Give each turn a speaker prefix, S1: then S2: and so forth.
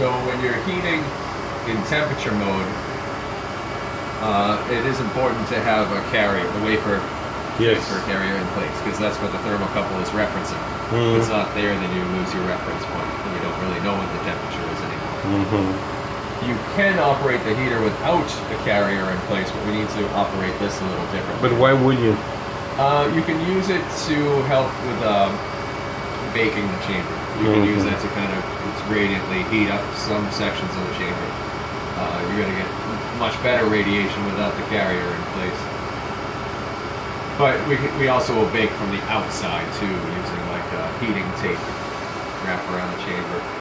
S1: So when you're heating in temperature mode, uh, it is important to have a carrier, the wafer
S2: Yes.
S1: carrier in place, because that's what the thermocouple is referencing. If
S2: Mm.
S1: it's not there, then you lose your reference point, and you don't really know what the temperature is anymore.
S2: Mm-hmm.
S1: You can operate the heater without the carrier in place, but we need to operate this a little differently.
S2: But why would you?
S1: Uh, you can use it to help with um, baking the chamber. You can use
S2: Mhm.
S1: that to kind of gradiently heat up some sections of the chamber. Uh, you're going to get much better radiation without the carrier in place. But we, we also will bake from the outside too, using like uh, heating tape wrap around the chamber.